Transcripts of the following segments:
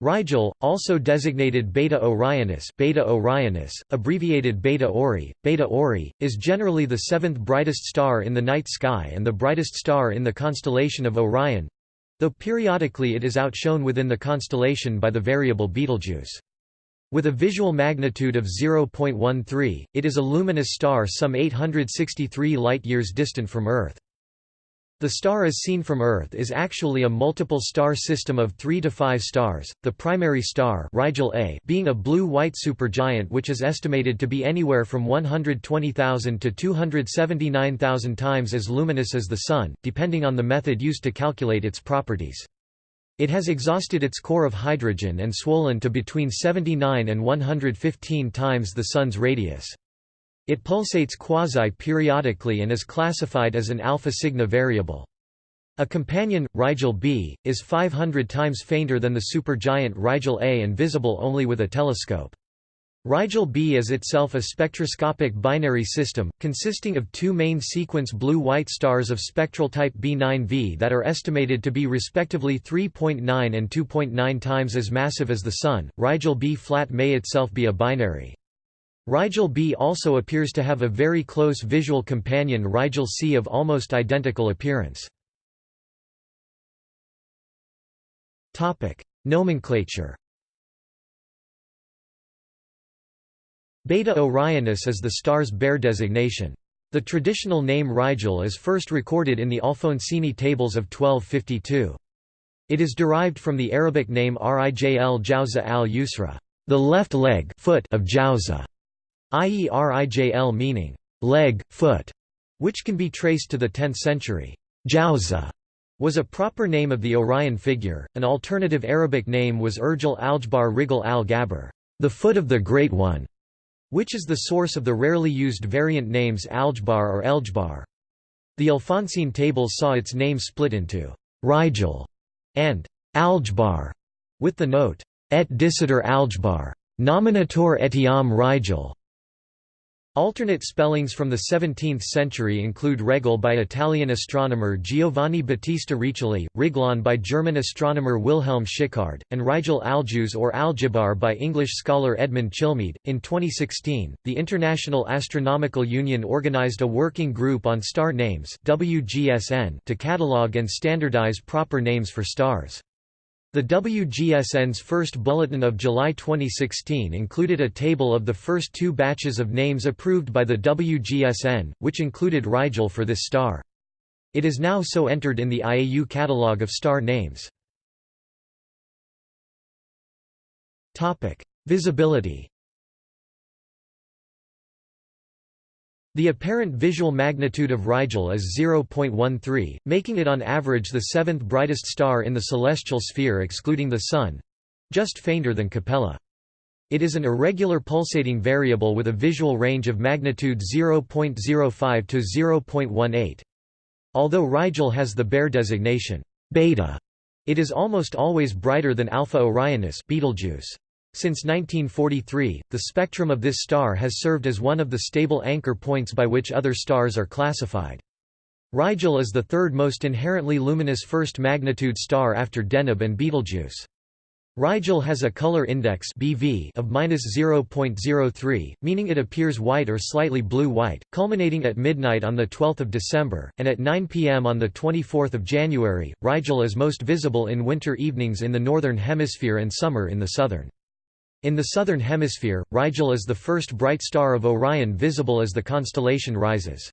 Rigel, also designated Beta Orionis, Beta Orionis, abbreviated Beta Ori, Beta Ori, is generally the seventh brightest star in the night sky and the brightest star in the constellation of Orion, though periodically it is outshone within the constellation by the variable Betelgeuse. With a visual magnitude of 0.13, it is a luminous star some 863 light-years distant from Earth. The star as seen from Earth is actually a multiple star system of 3 to 5 stars, the primary star Rigel A being a blue-white supergiant which is estimated to be anywhere from 120,000 to 279,000 times as luminous as the Sun, depending on the method used to calculate its properties. It has exhausted its core of hydrogen and swollen to between 79 and 115 times the Sun's radius. It pulsates quasi-periodically and is classified as an alpha Cygni variable. A companion, Rigel B, is 500 times fainter than the supergiant Rigel A and visible only with a telescope. Rigel B is itself a spectroscopic binary system, consisting of two main sequence blue-white stars of spectral type B9V that are estimated to be respectively 3.9 and 2.9 times as massive as the Sun. Rigel B flat may itself be a binary. Rigel B also appears to have a very close visual companion Rigel C of almost identical appearance. Nomenclature Beta Orionis is the star's Bayer designation. The traditional name Rigel is first recorded in the Alfonsine tables of 1252. It is derived from the Arabic name Rijl Jauza al-Yusra, the left leg foot of Jawza i.e. rijl meaning, leg, foot, which can be traced to the 10th century. Jawza was a proper name of the Orion figure. An alternative Arabic name was Urjal Aljbar Rigal al Gabr, the foot of the Great One, which is the source of the rarely used variant names Algebar or Elgebar. The Alphonsine tables saw its name split into Rigel and Algebar, with the note, et dicitor Algebar, nominator etiam Rigel. Alternate spellings from the 17th century include Regel by Italian astronomer Giovanni Battista Riccioli, Riglon by German astronomer Wilhelm Schickard, and Rigel Aljuz or Aljibar by English scholar Edmund Chilmead. In 2016, the International Astronomical Union organized a working group on star names (WGSN) to catalog and standardize proper names for stars. The WGSN's first bulletin of July 2016 included a table of the first two batches of names approved by the WGSN, which included Rigel for this star. It is now so entered in the IAU catalogue of star names. Visibility The apparent visual magnitude of Rigel is 0.13, making it on average the seventh brightest star in the celestial sphere excluding the Sun—just fainter than Capella. It is an irregular pulsating variable with a visual range of magnitude 0.05 to 0.18. Although Rigel has the Bayer designation beta, it is almost always brighter than Alpha Orionis Betelgeuse. Since 1943, the spectrum of this star has served as one of the stable anchor points by which other stars are classified. Rigel is the third most inherently luminous first magnitude star after Deneb and Betelgeuse. Rigel has a color index BV of -0.03, meaning it appears white or slightly blue-white, culminating at midnight on the 12th of December, and at 9 p.m. on the 24th of January. Rigel is most visible in winter evenings in the northern hemisphere and summer in the southern. In the southern hemisphere, Rigel is the first bright star of Orion visible as the constellation rises.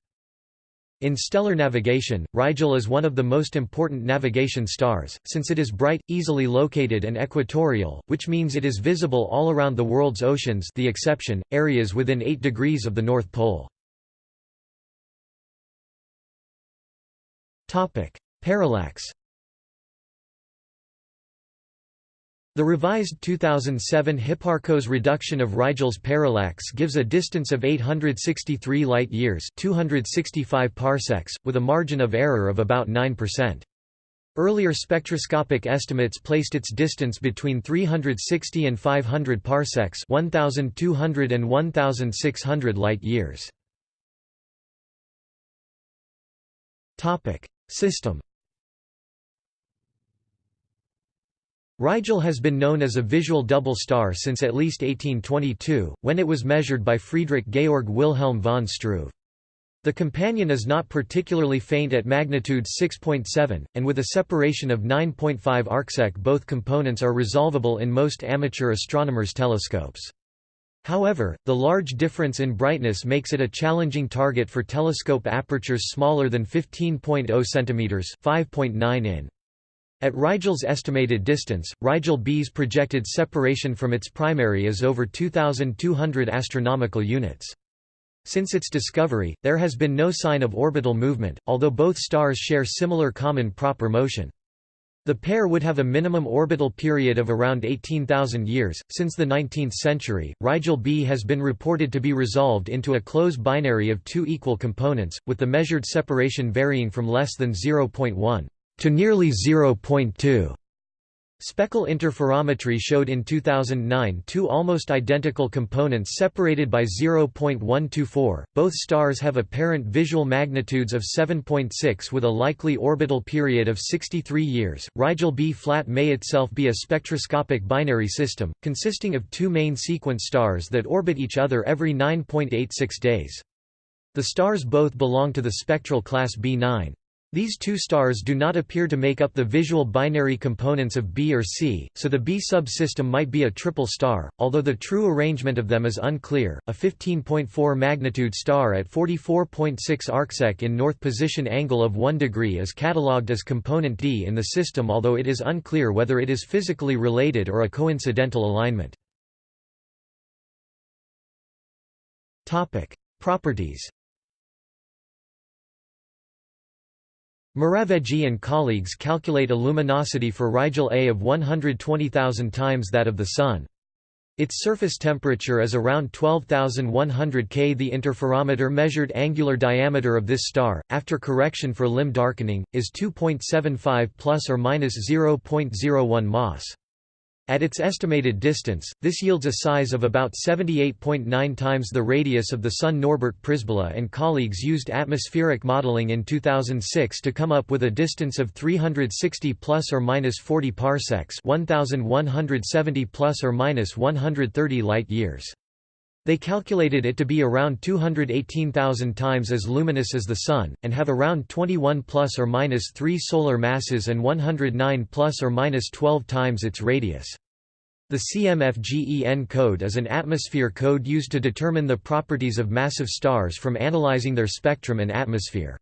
In stellar navigation, Rigel is one of the most important navigation stars, since it is bright, easily located and equatorial, which means it is visible all around the world's oceans the exception, areas within 8 degrees of the North Pole. Parallax The revised 2007 Hipparcos reduction of Rigel's parallax gives a distance of 863 light-years 265 parsecs, with a margin of error of about 9%. Earlier spectroscopic estimates placed its distance between 360 and 500 parsecs 1200 and 1600 light-years. System Rigel has been known as a visual double star since at least 1822, when it was measured by Friedrich Georg Wilhelm von Struve. The companion is not particularly faint at magnitude 6.7, and with a separation of 9.5 arcsec both components are resolvable in most amateur astronomers' telescopes. However, the large difference in brightness makes it a challenging target for telescope apertures smaller than 15.0 cm 5.9 in. At Rigel's estimated distance, Rigel B's projected separation from its primary is over 2,200 astronomical units. Since its discovery, there has been no sign of orbital movement, although both stars share similar common proper motion. The pair would have a minimum orbital period of around 18,000 years. Since the 19th century, Rigel B has been reported to be resolved into a close binary of two equal components, with the measured separation varying from less than 0.1 to nearly 0.2. Speckle interferometry showed in 2009 two almost identical components separated by 0.124. Both stars have apparent visual magnitudes of 7.6 with a likely orbital period of 63 years. Rigel B flat may itself be a spectroscopic binary system, consisting of two main sequence stars that orbit each other every 9.86 days. The stars both belong to the spectral class B9. These two stars do not appear to make up the visual binary components of B or C, so the B subsystem might be a triple star, although the true arrangement of them is unclear. A 15.4 magnitude star at 44.6 arcsec in north position angle of 1 degree is catalogued as component D in the system although it is unclear whether it is physically related or a coincidental alignment. Properties Moravveji and colleagues calculate a luminosity for Rigel A of 120,000 times that of the Sun. Its surface temperature is around 12,100 K. The interferometer measured angular diameter of this star, after correction for limb darkening, is 2.75 plus or minus 0.01 Mas. At its estimated distance, this yields a size of about 78.9 times the radius of the Sun. Norbert Przybilla and colleagues used atmospheric modeling in 2006 to come up with a distance of 360 plus or minus 40 parsecs, 1170 plus or minus 130 light years. They calculated it to be around 218,000 times as luminous as the Sun, and have around 21 plus or minus 3 solar masses and 109 plus or minus 12 times its radius. The CMFGEN code is an atmosphere code used to determine the properties of massive stars from analyzing their spectrum and atmosphere.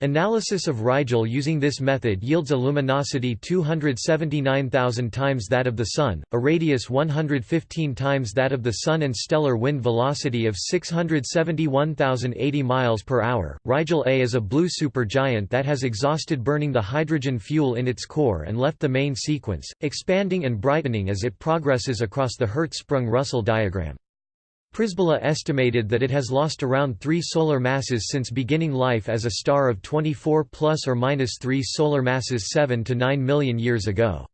Analysis of Rigel using this method yields a luminosity 279,000 times that of the Sun, a radius 115 times that of the Sun and stellar wind velocity of 671,080 miles per hour. Rigel A is a blue supergiant that has exhausted burning the hydrogen fuel in its core and left the main sequence, expanding and brightening as it progresses across the Hertzsprung-Russell diagram. Przybilla estimated that it has lost around 3 solar masses since beginning life as a star of 24 plus or minus 3 solar masses 7 to 9 million years ago.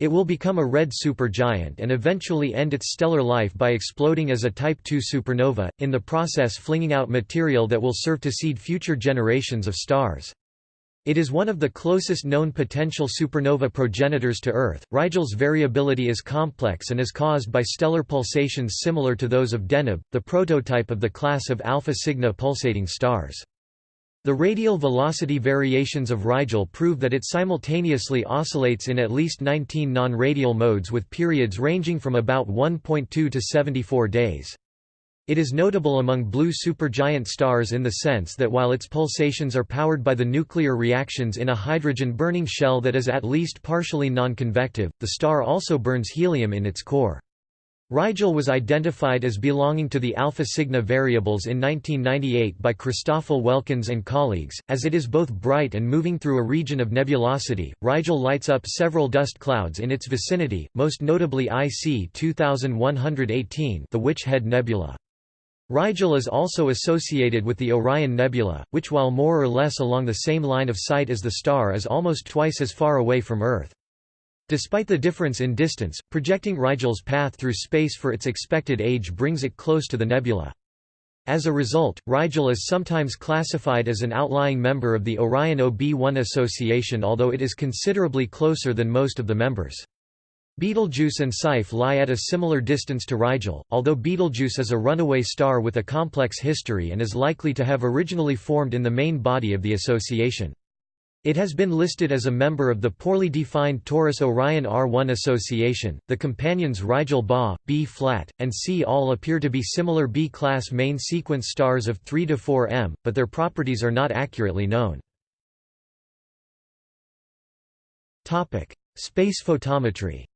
It will become a red supergiant and eventually end its stellar life by exploding as a Type II supernova, in the process flinging out material that will serve to seed future generations of stars. It is one of the closest known potential supernova progenitors to Earth. Rigel's variability is complex and is caused by stellar pulsations similar to those of Deneb, the prototype of the class of Alpha Cygni pulsating stars. The radial velocity variations of Rigel prove that it simultaneously oscillates in at least 19 non-radial modes with periods ranging from about 1.2 to 74 days. It is notable among blue supergiant stars in the sense that while its pulsations are powered by the nuclear reactions in a hydrogen-burning shell that is at least partially non-convective, the star also burns helium in its core. Rigel was identified as belonging to the Alpha Cygni variables in 1998 by Christoffel Waelkens and colleagues. As it is both bright and moving through a region of nebulosity, Rigel lights up several dust clouds in its vicinity, most notably IC 2118, the Witch Head Nebula. Rigel is also associated with the Orion Nebula, which while more or less along the same line of sight as the star is almost twice as far away from Earth. Despite the difference in distance, projecting Rigel's path through space for its expected age brings it close to the nebula. As a result, Rigel is sometimes classified as an outlying member of the Orion OB1 association although it is considerably closer than most of the members. Betelgeuse and Saiph lie at a similar distance to Rigel, although Betelgeuse is a runaway star with a complex history and is likely to have originally formed in the main body of the association. It has been listed as a member of the poorly defined Taurus-Orion R1 association. The companions Rigel Ba, B flat, and C all appear to be similar B-class main sequence stars of 3 to 4 m, but their properties are not accurately known. Topic: Space photometry.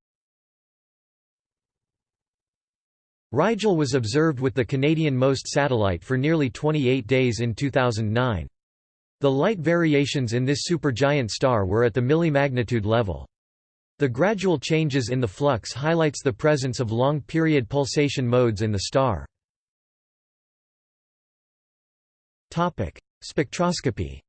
Rigel was observed with the Canadian MOST satellite for nearly 28 days in 2009. The light variations in this supergiant star were at the millimagnitude level. The gradual changes in the flux highlights the presence of long-period pulsation modes in the star. Spectroscopy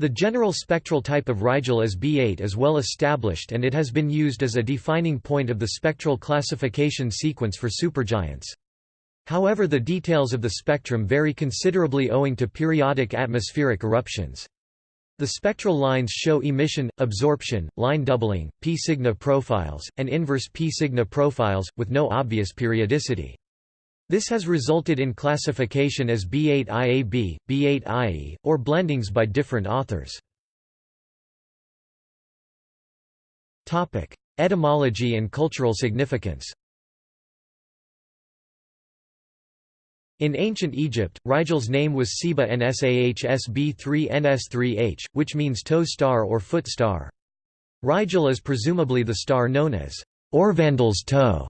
The general spectral type of Rigel is B8 is well established and it has been used as a defining point of the spectral classification sequence for supergiants. However the details of the spectrum vary considerably owing to periodic atmospheric eruptions. The spectral lines show emission, absorption, line doubling, p Cygni profiles, and inverse p Cygni profiles, with no obvious periodicity. This has resulted in classification as B8IAB, B8IE, or blendings by different authors. Etymology and cultural significance In ancient Egypt, Rigel's name was Seba Nsahsb3Ns3H, which means toe star or foot star. Rigel is presumably the star known as Aurvandil's toe.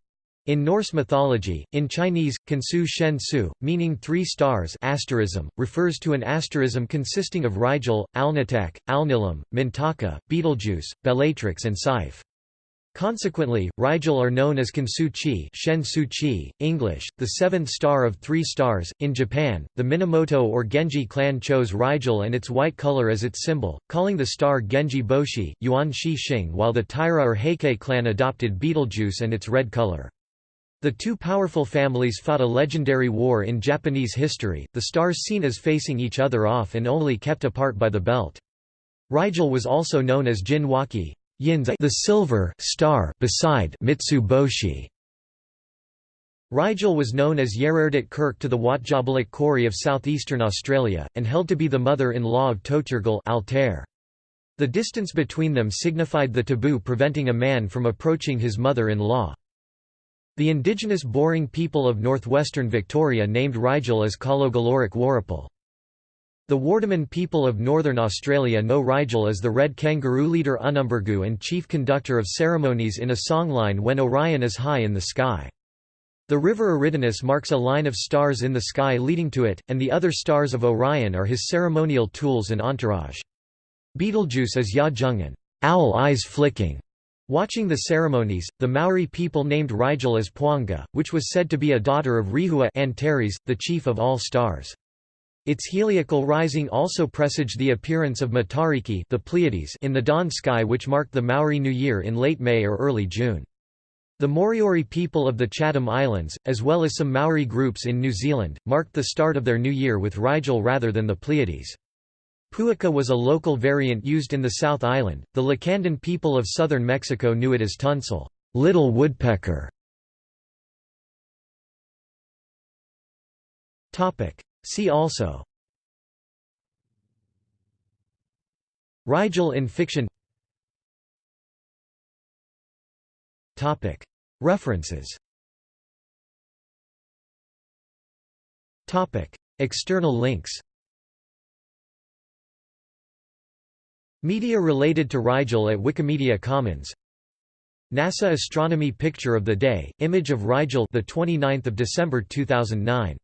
In Norse mythology, in Chinese, Kansu Shen Su, meaning three stars asterism, refers to an asterism consisting of Rigel, Alnitak, Alnilam, Mintaka, Betelgeuse, Bellatrix and Saiph. Consequently, Rigel are known as Kansu Chi, Shen Su Chi, English, the seventh star of three stars. In Japan, the Minamoto or Genji clan chose Rigel and its white color as its symbol, calling the star Genji Boshi, Yuan Shi Xing, while the Taira or Heike clan adopted Betelgeuse and its red color. The two powerful families fought a legendary war in Japanese history, the stars seen as facing each other off and only kept apart by the belt. Rigel was also known as Jin Waki, the silver star beside Mitsuboshi. Rigel was known as Yererdit Kirk to the Wotjobaluk Kori of southeastern Australia, and held to be the mother-in-law of Toturgal Altair. The distance between them signified the taboo preventing a man from approaching his mother-in-law. The indigenous Boorong people of northwestern Victoria named Rigel as Kalogaloric Warrapul. The Wardaman people of northern Australia know Rigel as the red kangaroo leader Unumbergu and chief conductor of ceremonies in a songline when Orion is high in the sky. The river Eridanus marks a line of stars in the sky leading to it, and the other stars of Orion are his ceremonial tools and entourage. Betelgeuse is Ya Jungan owl eyes flicking. Watching the ceremonies, the Maori people named Rigel as Puanga, which was said to be a daughter of Rehua Antares, the chief of all stars. Its heliacal rising also presaged the appearance of Matariki the Pleiades in the dawn sky which marked the Maori New Year in late May or early June. The Moriori people of the Chatham Islands, as well as some Maori groups in New Zealand, marked the start of their new year with Rigel rather than the Pleiades. Puaka was a local variant used in the South Island. The Lacandon people of southern Mexico knew it as Tunsil, little woodpecker. Topic: See also Rigel in fiction Topic. References Topic. External links Media related to Rigel at Wikimedia Commons. NASA Astronomy Picture of the Day, image of Rigel the 29th of December 2009